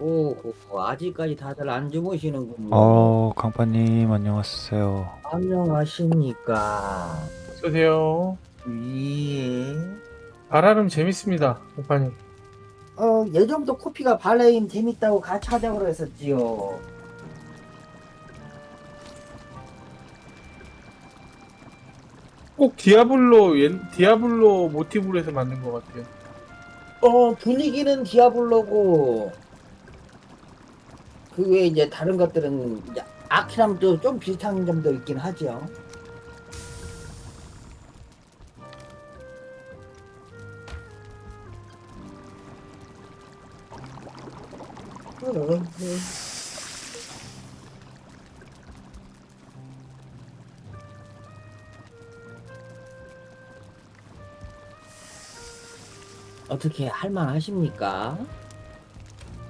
오호, 아직까지 다들 안 주무시는군요. 어, 강파님 안녕하세요. 안녕하십니까. 어서오세요. 예. 바라름 재밌습니다, 오빠님. 어, 예전부터 코피가 발레임 재밌다고 같이 하자고 그랬었지요. 꼭 디아블로 옛- 디아블로 모티브로 해서 만든 것 같아요. 어, 분위기는 디아블로고, 그 외에 이제 다른 것들은 이제 아키람도 좀 비슷한 점도 있긴 하죠. 어떻게 할만하십니까?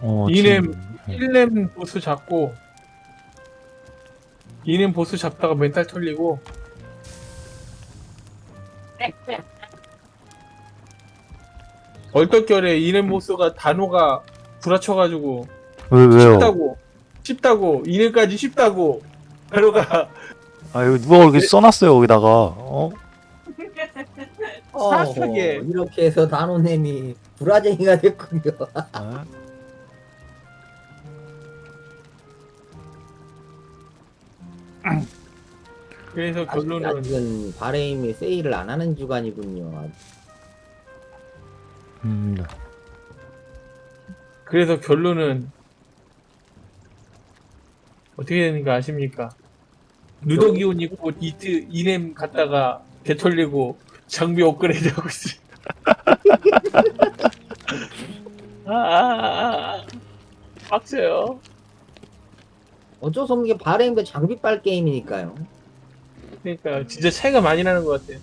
어, 이냄 지금, 네. 1렘 보스 잡고 2렘 보스 잡다가 멘탈 털리고 얼떨결에 2렘 보스가 단호가 부라쳐가지고 왜, 왜요? 쉽다고 쉽다고 2렘까지 쉽다고 단호가 아, 이거 누가 이렇게 써놨어요, 거기다가. 어? 사악하게. 어허, 이렇게 해서 단호nem이 불화쟁이가 됐군요. 그래서 아직- 결론은 아직은 바레임이 세일을 안 하는 주간이군요. 음, 네. 그래서 결론은 어떻게 되는가 아십니까? 누더기 옷 입고 이트 이넴 갔다가 개 털리고 장비 업그레이드 하고 있어요. 아, 아, 아, 아. 빡쳐요. 어쩔 수 없는 게 바레임도 장비빨 게임이니까요. 그러니까 진짜 차이가 많이 나는 것 같아요.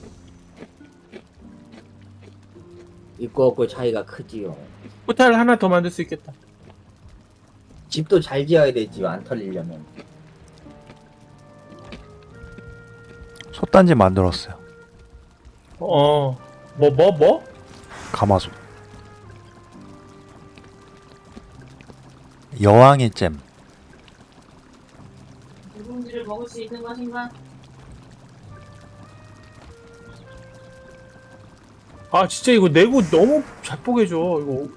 있고 없고 차이가 크지요. 포탈 하나 더 만들 수 있겠다. 집도 잘 지어야 되지요. 안 털리려면. 솥단지 만들었어요. 어, 뭐, 뭐, 뭐? 가마솥. 여왕의 잼. 누룽지를 먹을 수 있는 것인가? 아, 진짜 이거 내고 너무 자뻑해져. 이거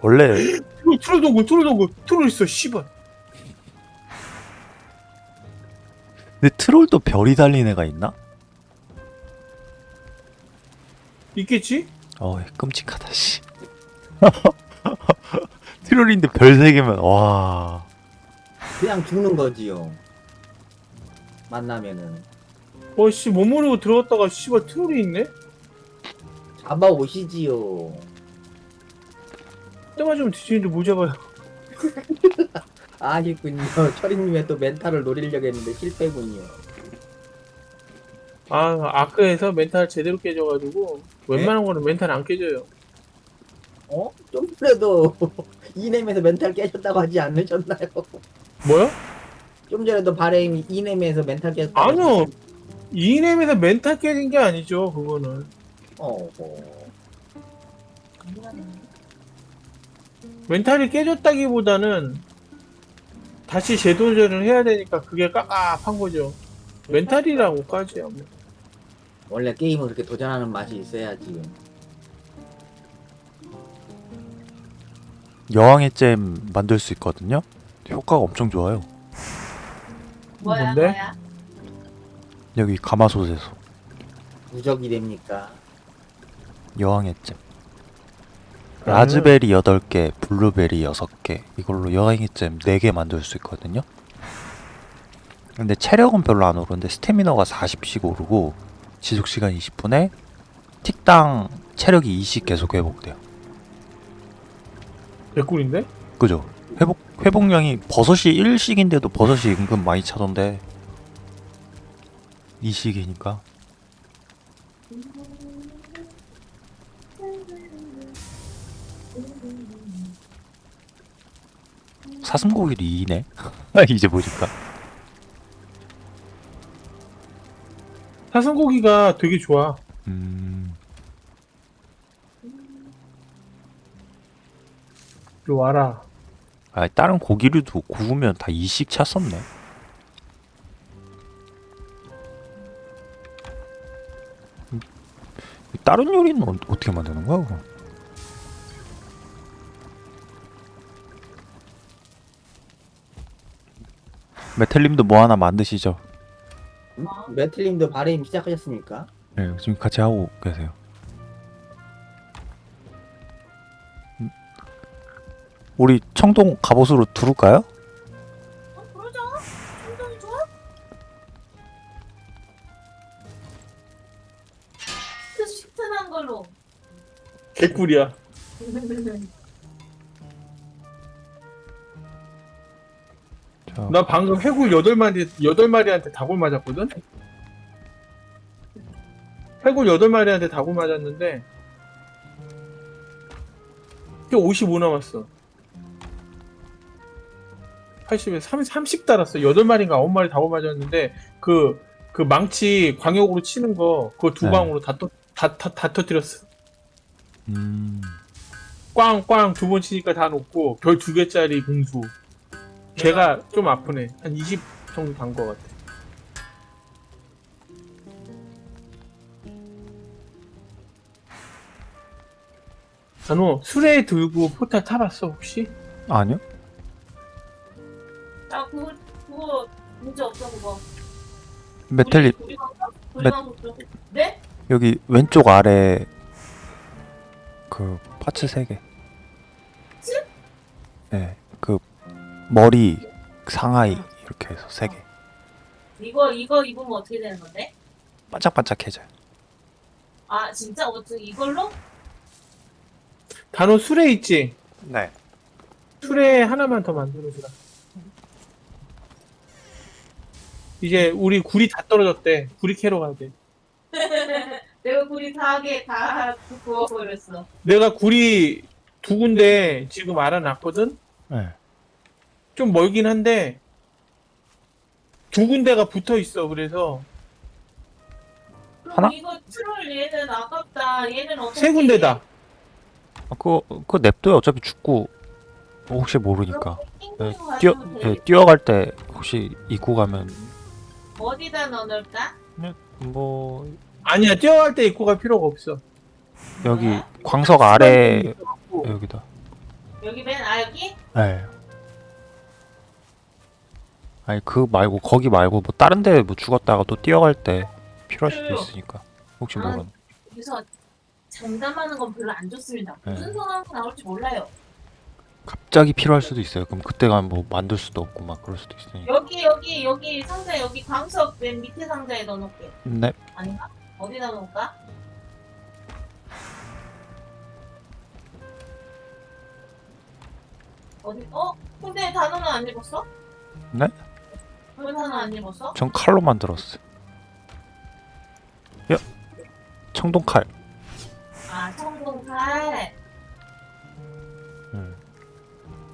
원래, 이거 트롤 동굴, 트롤 동굴, 트롤 있어, 씨발. 근데 트롤도 별이 달린 애가 있나? 있겠지? 어이, 끔찍하다, 씨. 트롤인데 별세 개면, 와. 그냥 죽는 거지요. 만나면은. 어, 씨, 못 모르고 들어갔다가, 씨발, 트롤이 있네? 잡아오시지요. 때 맞으면 뒤지는데 못 잡아요. 아쉽군요. 철이님의 또 멘탈을 노리려고 했는데 실패군요. 아, 아크에서 멘탈 제대로 깨져가지고, 웬만한 거는 멘탈 안 깨져요. 어? 좀 전에도 이넴에서 멘탈 깨졌다고 하지 않으셨나요? 뭐야? 좀 전에도 바레임이 이넴에서 멘탈 깨졌다고 아니요. 이넴에서 멘탈 깨진 게 아니죠, 그거는. 어허. 멘탈이 깨졌다기보다는, 다시 재도전을 해야 되니까 그게 깝깝한 거죠. 멘탈이라고까지 뭐. 원래 게임은 그렇게 도전하는 맛이 있어야지. 여왕의 잼 만들 수 있거든요? 효과가 엄청 좋아요. 뭐야 뭔데? 뭐야? 여기 가마솥에서. 무적이 됩니까? 여왕의 잼. 라즈베리 8개, 블루베리 6개. 이걸로 여왕의 잼 4개 만들 수 있거든요. 근데 체력은 별로 안 오르는데 스태미너가 40씩 오르고 지속시간 20분에 틱당 체력이 20 계속 회복돼요. 개꿀인데? 그죠? 회복, 회복량이 버섯이 1씩인데도 버섯이 은근 많이 차던데 2씩이니까 사슴고기도 2네? 이제 보니까 사슴고기가 되게 좋아. 음, 이리 와라. 아 다른 고기류도 구우면 다 이식 찼었네. 음, 다른 요리는 어, 어떻게 만드는 거야 그럼? 메텔님도 뭐 하나 만드시죠? 음? 매틀님도 바레임 시작하셨습니까? 네, 지금 같이 하고 계세요. 우리 청동 갑옷으로 두를까요? 어, 그러자. 충분히 좋아. 그 시튼한 걸로. 개꿀이야. 자, 나 방금 해골 8마리, 8마리한테 다골 맞았거든? 해골 8마리한테 다골 맞았는데, 이게 55 남았어. 80에 30, 30 달았어. 8마리인가 9마리 다골 맞았는데, 그, 그 망치 광역으로 치는 거, 그거 두 네. 방으로 다, 터, 다, 다, 다 터뜨렸어. 음, 꽝꽝 두 번 치니까 다 녹고, 별 두 개짜리 공수. 걔가 좀 아프네. 한 20 정도 간것 같아. 단호 수레 들고 포탈 타봤어 혹시? 아니요. 나 그거 그거 문제 없어 그거. 우리가 그거- 네? 여기 왼쪽 아래 그 파츠 세 개. 네, 그 머리, 상하이 이렇게 해서 세 개. 이거 이거 입으면 어떻게 되는 건데? 반짝반짝해져요. 아 진짜 어떻게 이걸로? 단호 수레 있지? 네. 수레 하나만 더 만들어주라. 이제 우리 굴이 다 떨어졌대. 구리 캐러 가야 돼. 내가 우리 다하게 다 구워 버렸어. 내가 굴이 두 군데 지금 알아놨거든? 네. 좀 멀긴 한데 두 군데가 붙어 있어. 그래서 그럼 하나? 이거 트롤 얘는 아깝다. 얘는 어떻게? 세 군데다. 아, 그거 그거 냅둬요. 어차피 죽고 혹시 모르니까. 네, 뛰어 되겠다. 뛰어갈 때 혹시 입고 가면 어디다 넣어놓을까? 뭐 아니야 뛰어갈 때 입고 갈 필요가 없어. 여기 광석 아래 여기다. 여기 맨 아 여기? 네. 아니 그 말고 거기 말고 뭐 다른 데 뭐 죽었다가 또 뛰어갈 때 필요할 수도 있으니까 혹시 아. 모르는. 여기서 장담하는 건 별로 안 좋습니다. 네. 무슨 상황이 나올지 몰라요. 갑자기 필요할 수도 있어요. 그럼 그때 가면 뭐 만들 수도 없고 막 그럴 수도 있으니까. 여기 여기 여기 상자 여기 광석 맨 밑에 상자에 넣어놓을게. 네. 아닌가? 어디다 놓을까? 어디? 어? 근데 단어는 안 입었어? 네? 왜 단어 안 입었어? 전 칼로 만들었어요. 야, 청동 칼. 아 성공칼.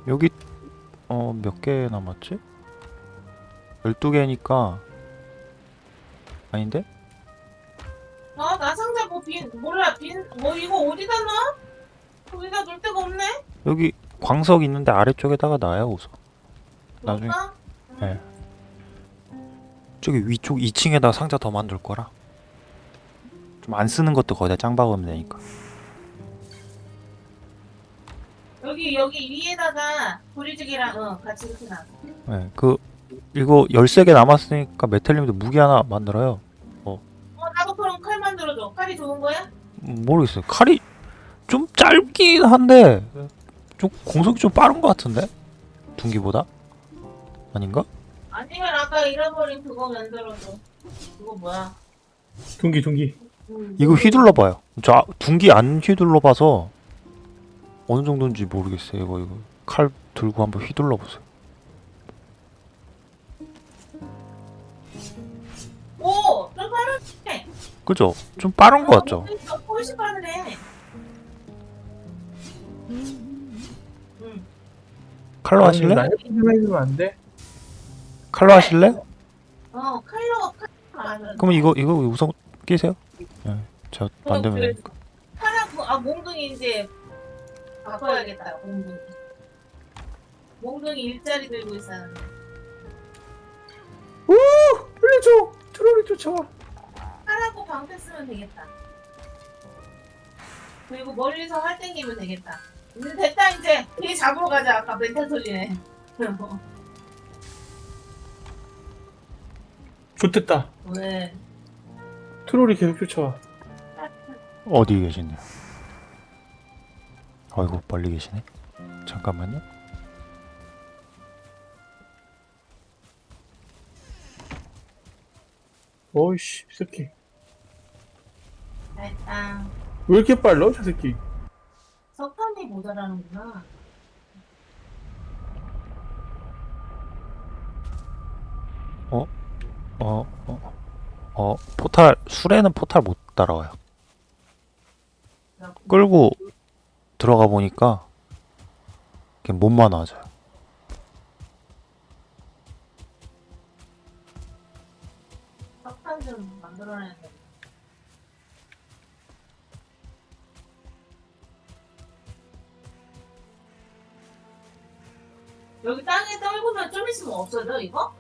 음. 여기 어 몇 개 남았지? 12개니까 아닌데? 아, 나 상자 뭐 빈, 몰라, 빈, 뭐 이거 어디다 놔? 거기다 놓을 데가 없네? 여기 광석 있는데 아래쪽에다가 놔요 우선. 나중에 그럴까? 네. 저기 위쪽 2층에다 상자 더 만들 거라. 좀 안 쓰는 것도 거기다 짱 박으면 되니까. 여기, 여기 위에다가 보리죽이랑, 어, 같이 이렇게 놔. 네, 그 이거 13개 남았으니까 메텔님도 무기 하나 만들어요. 어, 나도 그럼 칼 만들어줘. 칼이 좋은 거야? 음, 모르겠어요. 칼이 좀 짧긴 한데 좀 공속이 좀 빠른 것 같은데 둔기보다 아닌가? 아니면 아까 잃어버린 그거 만들어줘. 그거 뭐야? 둥기 둥기. 음, 이거 휘둘러 봐요. 저 아- 둔기 안 휘둘러 봐서 어느 정도인지 모르겠어요. 이거 이거 칼 들고 한번 휘둘러 보세요. 오! 좀 빠르네. 그죠? 좀 빠른 것 같죠? 어, 훨씬 빠르네. 음. 칼로 하실래? 나안 돼? 칼로 하실래? 어, 칼로. 그럼 이거 이거 우선 끼세요. 네, 제가 만들면 그래. 되니까. 하라고 아 몽둥이 이제 바꿔야겠다. 몽둥이. 몽둥이 일자리 들고 있었는데 돌려줘! 트롤이 쫓아와 하라고 방패 쓰면 되겠다. 그리고 멀리서 활 땡기면 되겠다. 이제 됐다 이제. 뒤에 잡으러 가자. 아까 멘탈 소리네 좋됐다. 왜? 트롤이 계속 쫓아와. 어디 계시네요? 아이고 멀리 계시네. 잠깐만요. 어이씨 이 새끼 됐다 왜 이렇게 빨라 저 새끼 석탄이 모자라는구나 어, 어, 어, 포탈, 술에는 포탈 못 따라와요. 끌고 들어가 보니까 그냥 몸만 돼 여기 땅에 떨구면 좀 있으면 없어져 이거?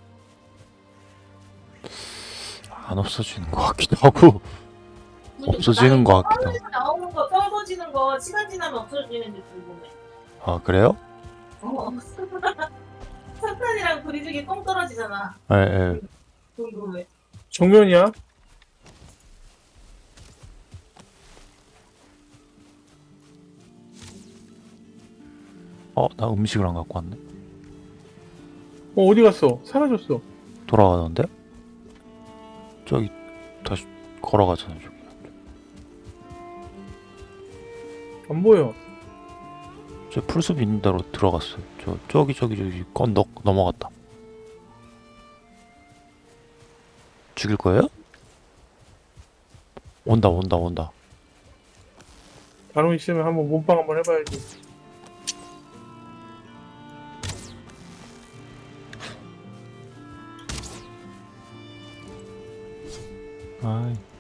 안 없어지는 것 같기도 하고 없어지는 것 같기도 하고. 나오는 거 떨궈지는 거 시간 지나면 없어지는지 궁금해. 아 그래요? 어. 석탄이랑 브리직이 똥 떨어지잖아. 예, 예. 궁금해. 정면이야 어, 나 음식을 안 갖고 왔네. 어 어디 갔어 사라졌어 돌아가던데? 저기 다시 걸어가잖아. 저 안 보여 저 풀숲 있는 데로 들어갔어요. 저 저기 저기 저기 건너 넘어갔다. 죽일 거예요? 온다 온다 온다. 바로 있으면 한번 몸빵 한번 해봐야지 아이.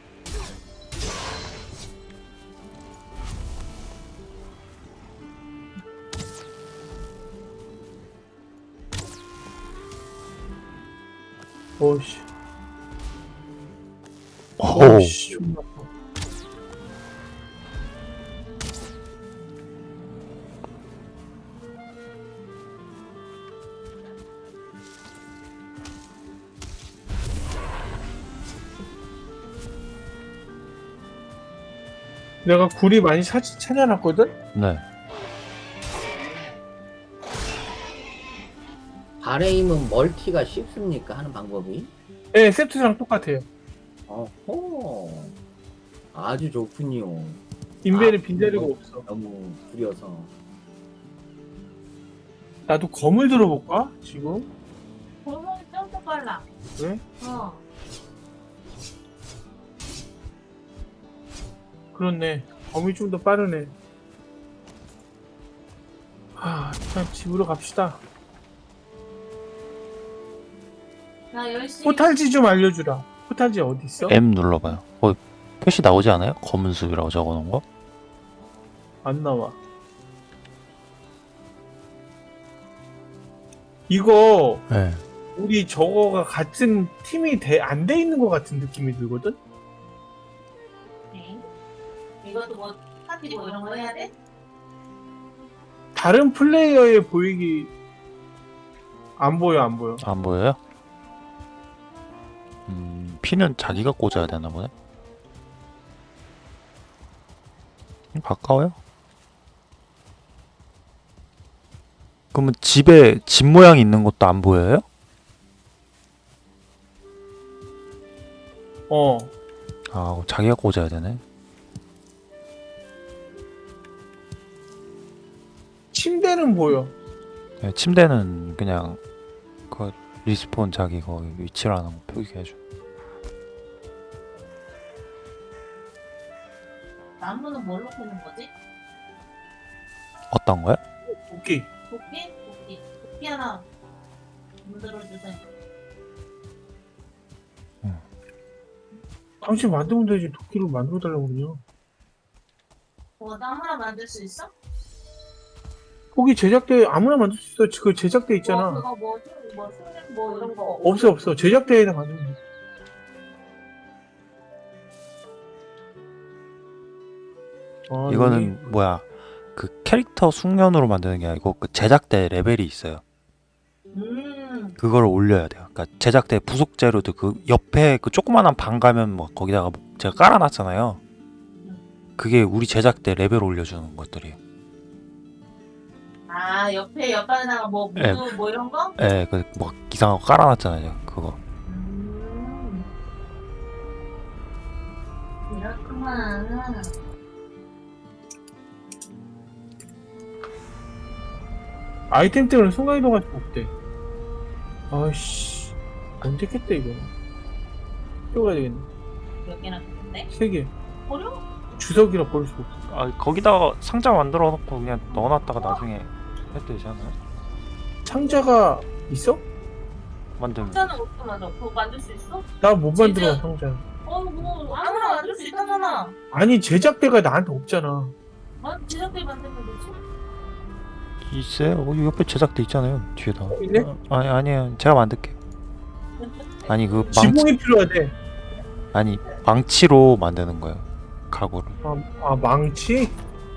어이씨 오. 어이씨 존나. 내가 굴이 많이 사, 찾아놨거든? 네. 바레임은 멀티가 쉽습니까? 하는 방법이? 네, 세트랑 똑같아요. 어허. 아주 좋군요. 인벤에 아, 빈자리가 이거- 없어. 너무 구려서. 나도 검을 들어볼까? 지금? 골목이 좀더 빨라. 그래? 어. 그렇네. 검이 좀 더 빠르네. 하, 일단 집으로 갑시다. 나 열심히. 포탈지 좀 알려주라. 포탈지 어디 있어? M 눌러봐요. 어, 표시 나오지 않아요? 검은 숲이라고 적어놓은 거? 안 나와. 이거 네. 우리 저거가 같은 팀이 안 돼 있는 것 같은 느낌이 들거든? 네. 이것도 뭐 파티 뭐 이런 거 해야 돼? 다른 플레이어에 보이기 안 보여 안 보여. 안 보여요? 음, 피는 자기가 꽂아야 되나 보네. 음, 가까워요? 그러면 집에 집 모양 있는 것도 안 보여요? 어. 아, 자기가 꽂아야 되네. 침대는 보여. 네, 침대는 그냥 그 respawn 자기 거기 위치라는 거 표기해줘. 나무는 뭘로 캐는 거지? 어떤 거요? 오케이. 도끼? 도끼. 도끼 하나 만들어주세요. 당신 만들면 되지 도끼를 만들어 달라고 그러냐 뭐 아무나 만들 수 있어? 거기 제작대 아무나 만들 수 있어 그 제작대 있잖아 뭐 그거 뭐, 술- 뭐, 술- 뭐 이런 거 없어 없어 제작대에다 만들면 돼 아, 이거는 뭐야 그 캐릭터 숙련으로 만드는 게 아니고 그 제작대 레벨이 있어요. 음 그걸 올려야 돼요. 그러니까 제작대 부속 재료도 그 옆에 그 조그만한 방 가면 뭐 거기다가 제가 깔아놨잖아요. 그게 우리 제작대 레벨 올려주는 것들이에요. 아 옆에 옆방에다가 뭐 무드 예. 뭐 이런 거? 예, 그뭐 이상한 거 깔아놨잖아요. 그거. 음 그렇구만 아이템 때문에 순간이동할 수가 없대 아이씨 깼대 이거 떼어가야 되겠네 몇 개나 됐는데? 세개 버려? 주석이라 버릴 수가 없어 아, 거기다가 상자 만들어 놓고 그냥 넣어놨다가 나중에 해도 되지 않아요? 상자가 있어? 만들면. 상자는 어떻게 만들어? 그거 만들 수 있어? 나 못 만들어 진짜? 상자 어뭐 아무나 만들 수 있다잖아 아니 제작대가 나한테 없잖아 만 제작대 만들면 되지 있어요? 어, 옆에 제작대 있잖아요. 뒤에다. 있네? 어, 아니 아니에요. 제가 만들게. 아니 그 망치 지붕이 필요하대 아니 망치로 만드는 거예요. 가구를. 아, 아 망치?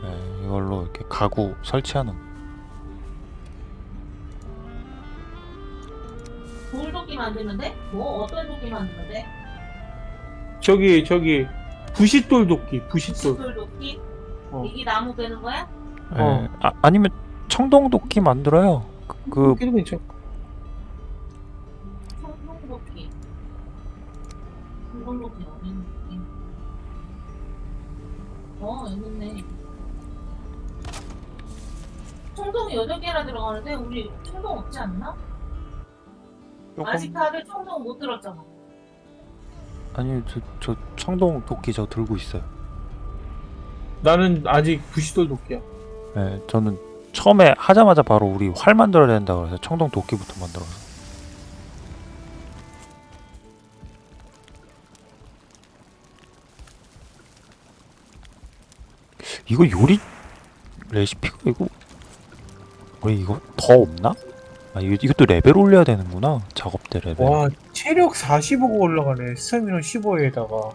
네, 이걸로 이렇게 가구 설치하는. 거. 돌도끼 돼? 뭐 어떤 도끼 돼? 저기 저기 부싯돌 도끼 부싯돌 돌도끼? 어. 이게 나무 되는 거야? 예, 어. 아, 아니면 청동 도끼 만들어요. 그, 그 있니? 어 있네 청동이 8개나 들어가는데 우리 청동 없지 않나? 조금 아직 다들 청동 못 들었잖아 아니 저, 저 청동 도끼 저 들고 있어요. 나는 아직 부싯돌 도끼야 예, 저는 처음에 하자마자 바로 우리 활 만들어야 된다 그래서 청동 도끼부터 만들어서. 이거 요리 레시피가 이거 왜 이거 더 없나? 아 이거, 이것도 레벨 올려야 되는구나 작업대 레벨. 와 체력 45가 올라가네 스태미너 15에다가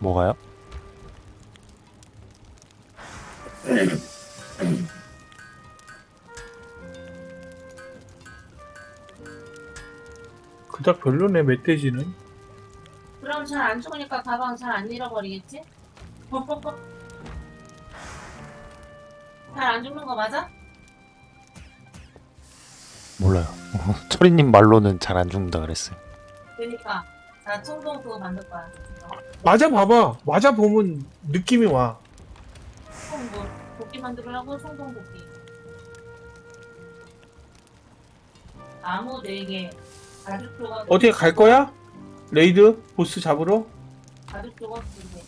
뭐가요? 그닥 별로네 멧돼지는 그럼 잘 안 죽으니까 가방 잘 안 잃어버리겠지? 잘 안 죽는 거 맞아? 몰라요. 철이님 말로는 잘 안 죽는다 그랬어요. 그니까 나 청동 그거 만들 거야 맞아 봐봐 맞아 보면 느낌이 와총 뭐, 도끼 만들으려고 청동 도끼 나무 4개 가죽 조각 어떻게 갈 거야? raid? 보스 잡으러? 가죽 조각 2개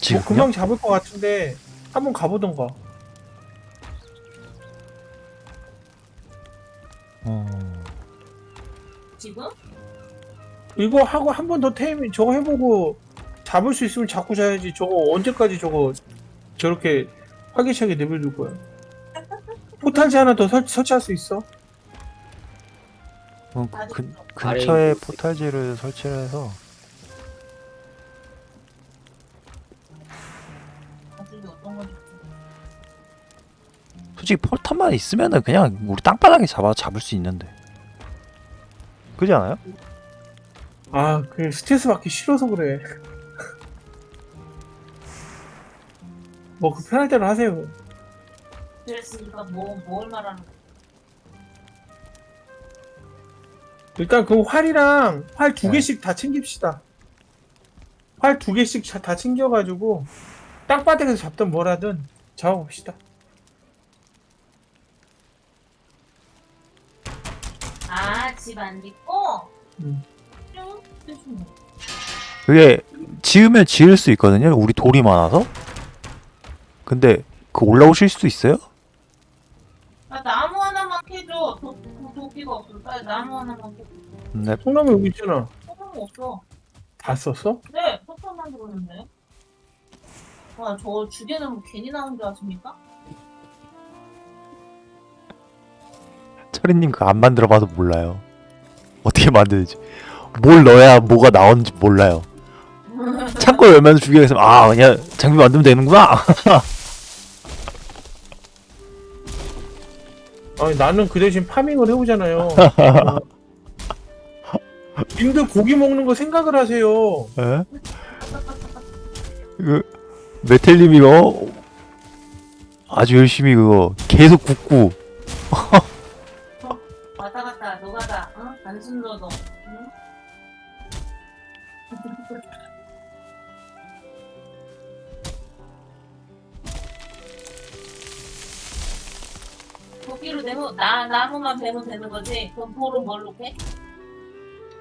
지금 뭐 금방 잡을 것 같은데 한번 가보던가. 어... 지금? 이거 하고 한 번 더 테이밍 저거 해보고 잡을 수 있으면 잡고 자야지. 저거 언제까지 저거 저렇게 활기차게 내버려둘 거야? 포탈지 하나 더 설, 설치할 수 있어 어, 근. 근처에 포탈지를 설치를 해서 솔직히 포탄만 있으면은 그냥 우리 땅바닥에 잡아 잡을 수 있는데 그지 않아요? 아 그래 스트레스 받기 싫어서 그래 뭐 그 편할 대로 하세요 그랬으니까 뭐, 뭘 말하는 거야 일단 그 활이랑 활두 네. 개씩 다 챙깁시다. 활 두 개씩 자- 다 챙겨가지고 땅바닥에서 잡든 뭐라든 잡아봅시다. 아, 집 안 짓고? 음. 쭉, 쭉. 그게 지으면 지을 수 있거든요 우리 돌이 많아서 근데 그 올라오실 수 있어요? 아, 나무 하나만 캐줘. 도, 없어. 빨리 나무 하나만 캐줘. 네 성남에 여기 있잖아. 소금이 없어. 다 썼어? 네, 석탄만 들었는데. 와, 저 주제는 뭐 괜히 나온 줄 아십니까? 철이님 그거 안 만들어봐서 몰라요. 어떻게 만드는지. 뭘 넣어야 뭐가 나오는지 몰라요. 창고 열면 주기에서 아 그냥 장비 만들면 되는구나. 아니 나는 그 대신 파밍을 해오잖아요. 님들 고기 먹는 거 생각을 하세요. 에? 그 메텔님이 어 아주 열심히 그거 계속 굽고 왔다 갔다, 노가다, 어? 단순 노동. 내면 나 나무만 베면 되는 거지. 그럼 돌은 뭘로 캐?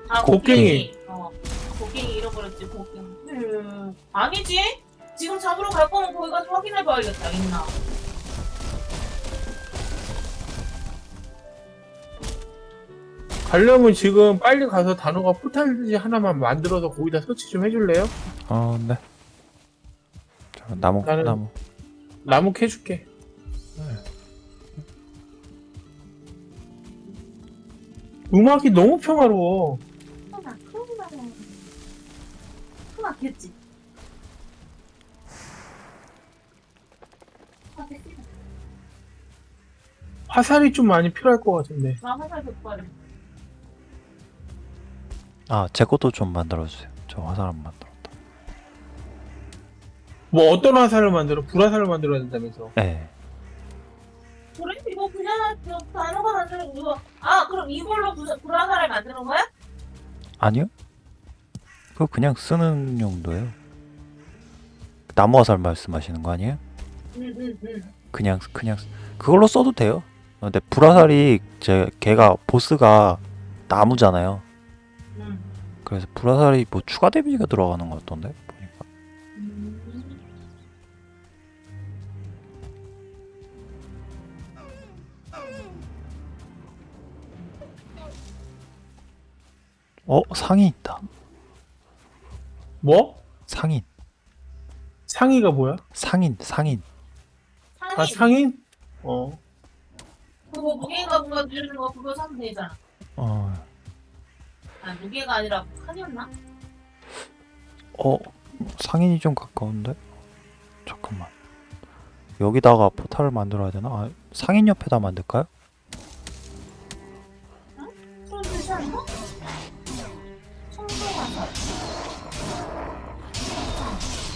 아 곡괭이. 어, 곡괭이 잃어버렸지 곡괭이. 음, 아니지. 지금 잡으러 갈 거면 거기 가서 확인해봐야겠다. 있나? 가려면 지금 빨리 가서 단호가 포탈지 하나만 만들어서 거기다 설치 좀 해줄래요? 어 네. 저 나무 나는- 나무 나무 캐줄게. 음악이 너무 평화로워. 크나 겠지. 아, 됐지. 화살이 좀 많이 필요할 것 같은데. 나 화살 백발을. 아제 것도 좀 만들어 주세요. 저 화살 안 만들었다. 뭐 어떤 화살을 만들어? 불화살을 만들어야 된다면서. 네. 그래? 그냥 저 단어가 만드는 이거. 아 그럼 이걸로 부, 불화살을 만드는 거야? 아니요? 그거 그냥 쓰는 용도예요. 나무 화살 말씀하시는 거 아니에요? 응응응. 그냥 그냥 쓰- 그걸로 써도 돼요. 어, 근데 불화살이 제 걔가 보스가 나무잖아요. 응. 그래서 불화살이 뭐 추가 데미지가 들어가는 것 같던데 보니까. 어 상인 있다. 뭐? 상인 상의가 뭐야? 상인 상인. 상인. 아 상인? 어. 그거 무게가 뭔가 누르는 거 그거 사면 되잖아. 어, 아 무게가 아니라 칸이었나? 어 상인이 좀 가까운데? 잠깐만. 여기다가 포탈을 만들어야 되나? 아, 상인 옆에다 만들까요?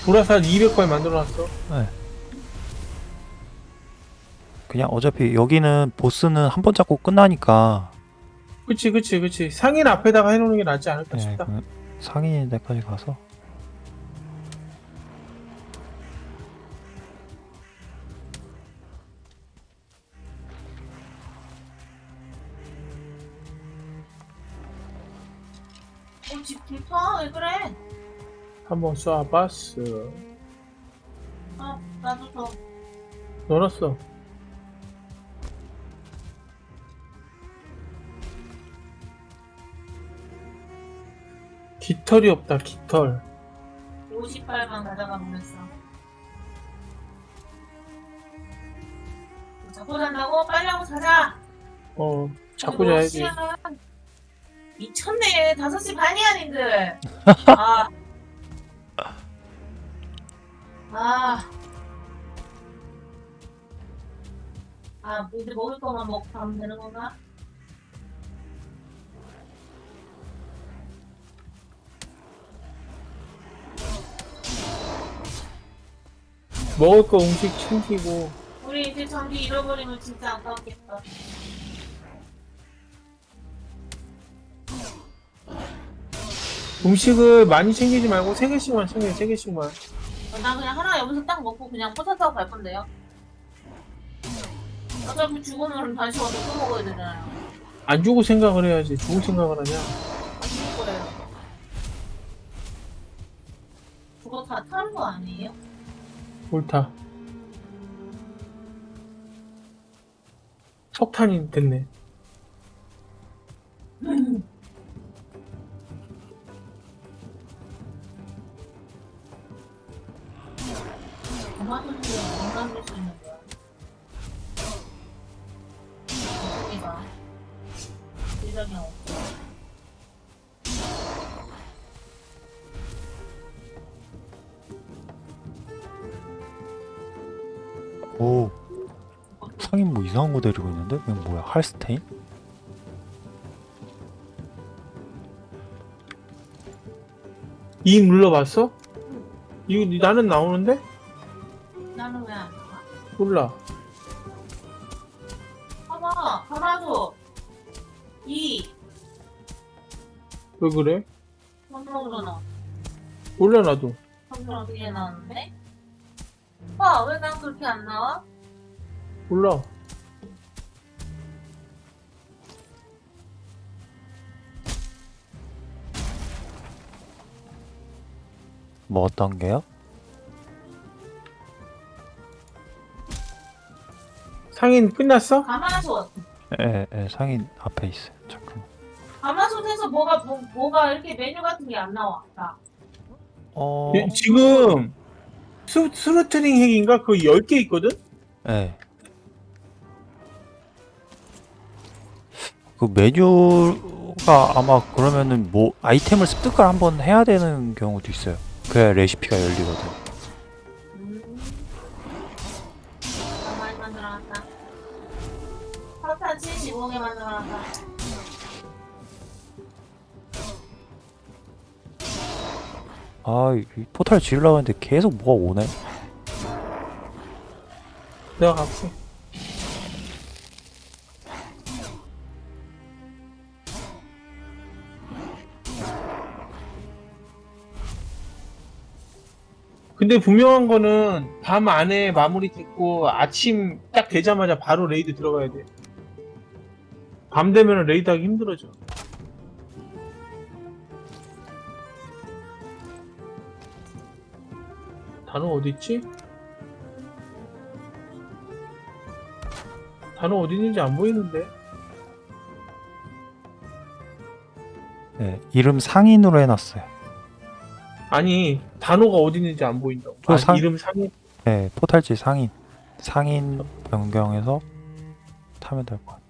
불화살 200발 만들어놨어. 그냥 어차피 여기는 보스는 한 번 잡고 끝나니까 그치 그치 그치. 상인 앞에다가 해놓는 게 낫지 않을까 네, 싶다. 그 상인 데까지 가서 한번 쏴봤어. 아 나도 더. 넣어놨어. 깃털이 없다 깃털. 50발만 가져가 보냈어. 자꾸 잔다고? 빨리 하고 자자! 어 자꾸 몇 자야지. 미쳤네. 5시 반이야, 님들. 아. 아. 아, 이제 먹을 거만 먹고 가면 되는 건가? 먹을 거 음식 챙기고 우리 이제 전기 잃어버리면 진짜 아까웠겠다. 음식을 많이 챙기지 말고 세 개씩만 챙겨 세 개씩만. 나 그냥 하나 여기서 딱 먹고 그냥 포차 타고 갈 건데요. 어차피 죽으면 다시 와서 또 먹어야 되잖아요. 안 주고 생각을 해야지. 주고 생각을 하냐? 안 죽을 거예요. 그거 다 타는 거 아니에요? 옳다. 석탄이 됐네. 오 상인 뭐 이상한 거 데리고 있는데? 이건 뭐야? 할스테인? 이 e 눌러봤어? 이거 나는 나오는데? 몰라. 봐봐, 가마솥. 이, 왜 그래? 성경으로 나. 몰라 나도. 성경 어떻게 나왔는데? 와, 왜난 그렇게 안 나와? 몰라. 뭐 어떤 게요? 상인 끝났어? 가마솥. 예, 예, 상인 앞에 있어요. 잠깐만. 가마솥에서 뭐가, 뭐, 뭐가 이렇게 메뉴 같은 게 안 나와. 나. 어, 예, 지금 스, 스루트링 핵인가? 그거 10개 있거든? 예. 그 메뉴가 아마 그러면은 뭐 아이템을 습득을 한번 해야 되는 경우도 있어요. 그래야 레시피가 열리거든. 아, 이 포탈 지으려고 했는데 계속 뭐가 오네. 내가 갈게. 근데 분명한 거는 밤 안에 마무리 됐고 아침 딱 되자마자 바로 raid 들어가야 돼. 밤 되면 raid 하기 힘들어져. 단어 어디 있지? 단어 어디 있는지 안 보이는데. 예, 이름 상인으로 해놨어요. 아니 단어가 어디 있는지 안 보인다고. 저 아, 상- 이름 상이 예, 포탈지 상인. 상인 변경해서 타면 될 것 같아.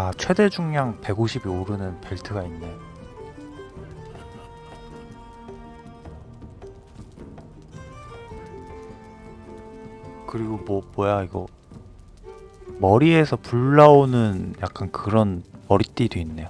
아, 최대 중량 150이 오르는 벨트가 있네. 그리고 뭐 뭐야 이거 머리에서 불 나오는 약간 그런 머리띠도 있네요.